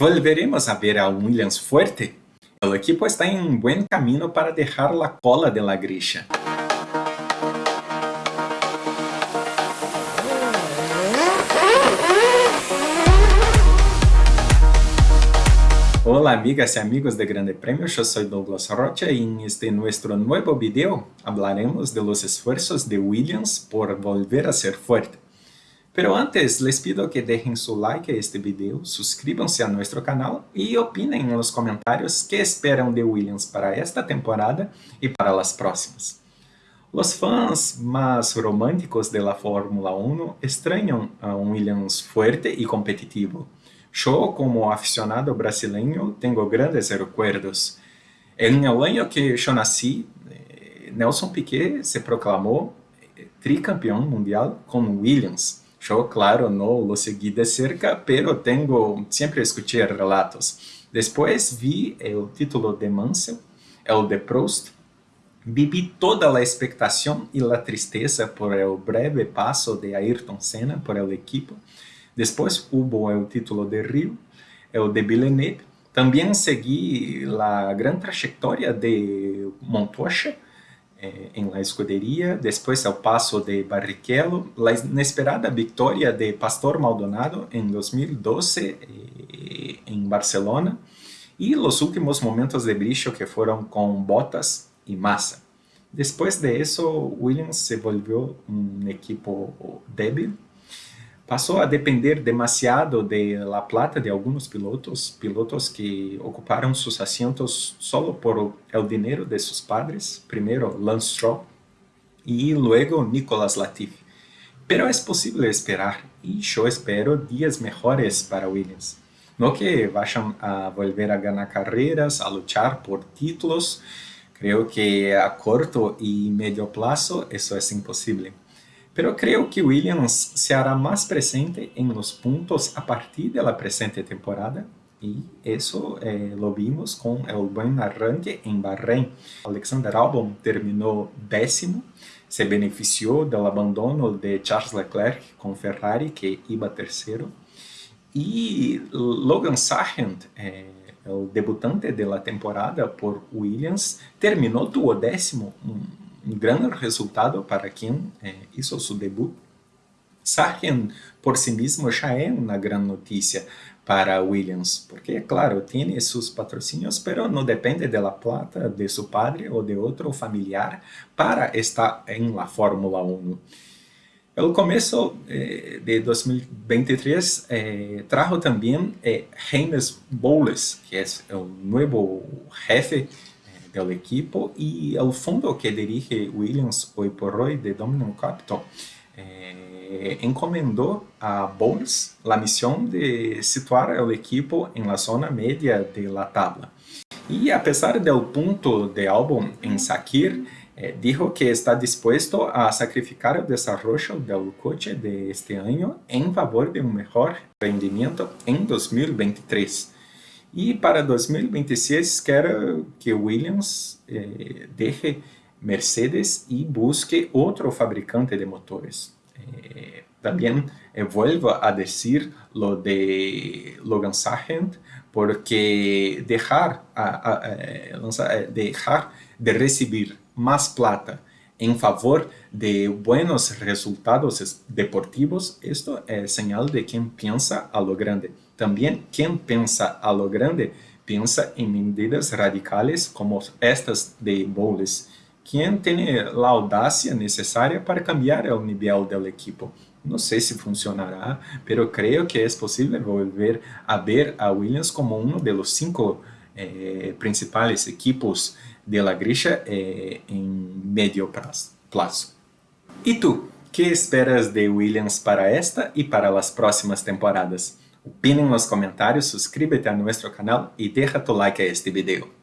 ¿Volveremos a ver a Williams fuerte? El equipo está en un buen camino para dejar la cola de la grilla. Hola amigas y amigos de Grande Premio, yo soy Douglas Rocha y en este nuestro nuevo video hablaremos de los esfuerzos de Williams por volver a ser fuerte. Pero antes, les pido que dejen su like a este video, suscríbanse a nuestro canal y opinen en los comentarios qué esperan de Williams para esta temporada y para las próximas. Los fans más románticos de la Fórmula 1 extrañan a un Williams fuerte y competitivo. Yo, como aficionado brasileño, tengo grandes recuerdos. En el año que yo nací, eh, Nelson Piquet se proclamó eh, tricampeón mundial con Williams. Yo, claro, no lo seguí de cerca, pero tengo, siempre escuché relatos. Después vi el título de Mansell, el de Prost, Vivi toda la expectación y la tristeza por el breve paso de Ayrton Senna por el equipo. Después hubo el título de Rio, el de Villeneuve. También seguí la gran trayectoria de Montoya eh, en la escudería, después el paso de Barrichello, la inesperada victoria de Pastor Maldonado en 2012 eh, en Barcelona y los últimos momentos de brillo que fueron con Bottas y Massa. Después de eso, Williams se volvió un equipo débil, passou a depender demasiado de la plata de alguns pilotos, pilotos que ocuparam seus assentos solo por el dinheiro de seus padres, primeiro Lance Stroll e luego Nicolas Latifi. Pero é possível esperar, e eu espero dias melhores para Williams. No que vayan a volver a ganhar carreiras, a lutar por títulos, creio que a corto e médio plazo isso é impossível. Pero creo que Williams se hará más presente en los puntos a partir de la presente temporada y eso eh, lo vimos con el buen arranque en Bahrein. Alexander Albon terminó décimo, se benefició del abandono de Charles Leclerc con Ferrari que iba tercero y Logan Sargent, eh, el debutante de la temporada por Williams, terminó duodécimo, grande resultado para quem é, hizo seu debut. Sargent por si mesmo já é uma grande notícia para Williams, porque, claro, tem seus patrocínios, pero não depende da plata de seu padre ou de outro familiar para estar em la Fórmula 1. O começo eh, de 2023 eh, trajo também eh, James Bowles, que é o novo jefe del equipo y el fondo que dirige Williams hoy por hoy de Dominion Capital eh, encomendó a Bowles la misión de situar el equipo en la zona media de la tabla. Y a pesar del punto de álbum en Sakir, eh, dijo que está dispuesto a sacrificar el desarrollo del coche de este año en favor de un mejor rendimiento en 2023. E para 2026 quero que Williams eh, deje Mercedes e busque outro fabricante de motores. Eh, também eh, a decir lo de Logan Sargent, porque dejar, a, a, a, eh, eh, dejar de recibir mais plata em favor de buenos resultados deportivos, esto es señal de quien piensa a lo grande. También quien piensa a lo grande piensa en medidas radicales como estas de Bowles, quien tiene la audacia necesaria para cambiar el nivel del equipo. No sé si funcionará, pero creo que es posible volver a ver a Williams como uno de los cinco eh, principales equipos de la grilla eh, en medio plazo. E tu, que esperas de Williams para esta e para as próximas temporadas? Opine nos comentários, suscríbete a nosso canal e deixa tu like a este video.